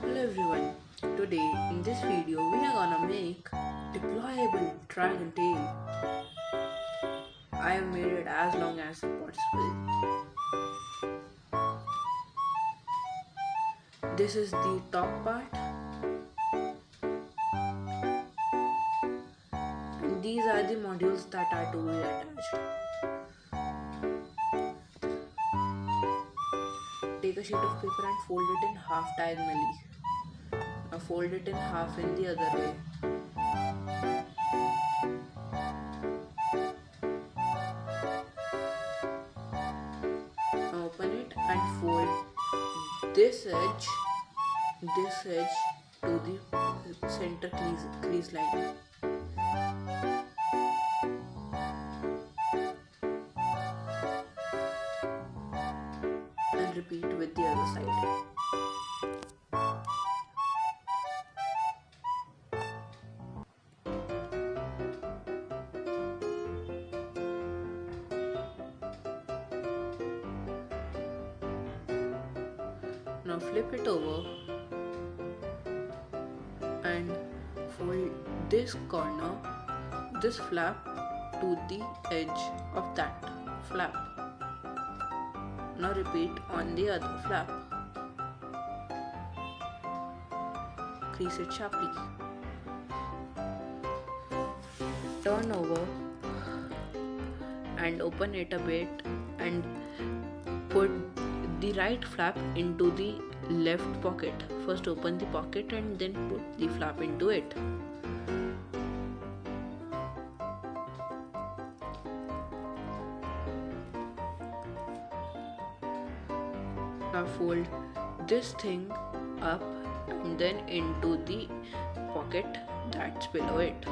Hello everyone. Today in this video we are gonna make deployable dragon tail. I have made it as long as possible. This is the top part. And these are the modules that are to be attached. Take a sheet of paper and fold it in half diagonally. Now fold it in half in the other way. Now open it and fold this edge, this edge to the center crease, crease line. Repeat with the other side. Now flip it over and fold this corner, this flap to the edge of that flap. Now repeat on the other flap. Crease it sharply. Turn over and open it a bit and put the right flap into the left pocket. First open the pocket and then put the flap into it. Fold this thing up and then into the pocket that's below it.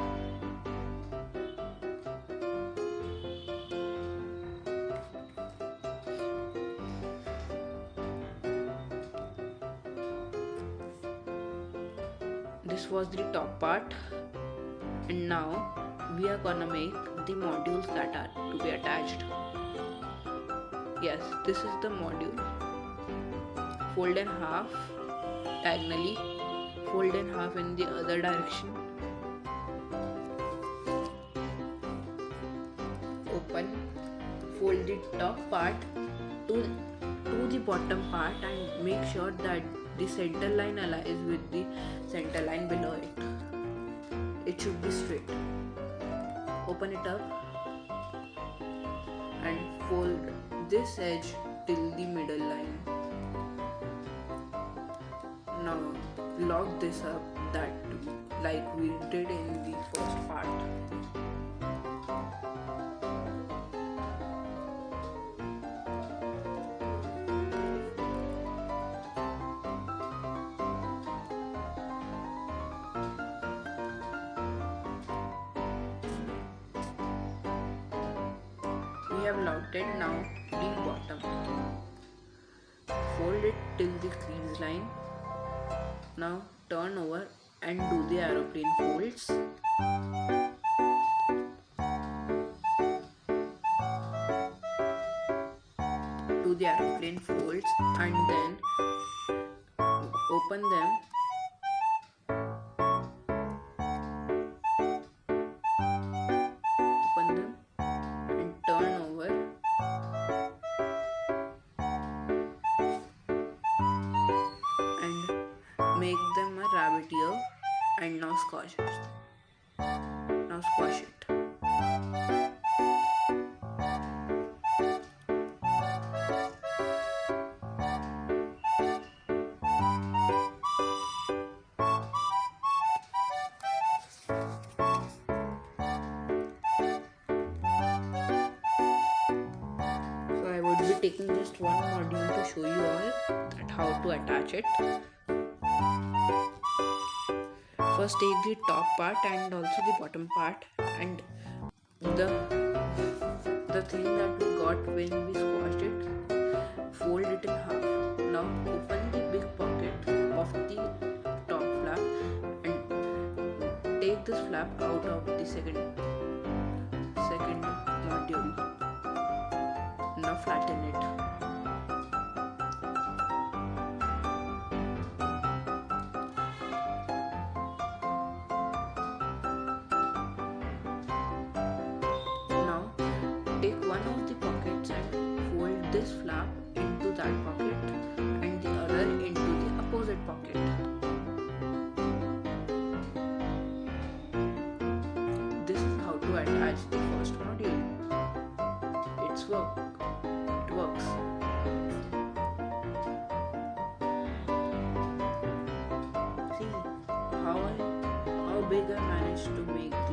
this was the top part. And now we are gonna make the modules that are to be attached. Yes this is the module fold in half diagonally fold in half in the other direction open fold the top part to to the bottom part and make sure that the center line aligns with the center line below it. It should be straight. Open it up and fold this edge till the middle line. Now lock this up that like we did in the first part. we have locked it now the bottom fold it till the crease line now turn over and do the aeroplane folds. Do the aeroplane folds and then open them a rabbit and now squash it now squash it So I would be taking just one module to show you all that how to attach it. First take the top part and also the bottom part and the the thing that we got when we squashed it fold it in half. Now open the big pocket of the top flap and take this flap out of the second second module now flatten it one of the pockets and fold this flap into that pocket and the other into the opposite pocket. This is how to attach the first module. It's work. It works. See how I how big I managed to make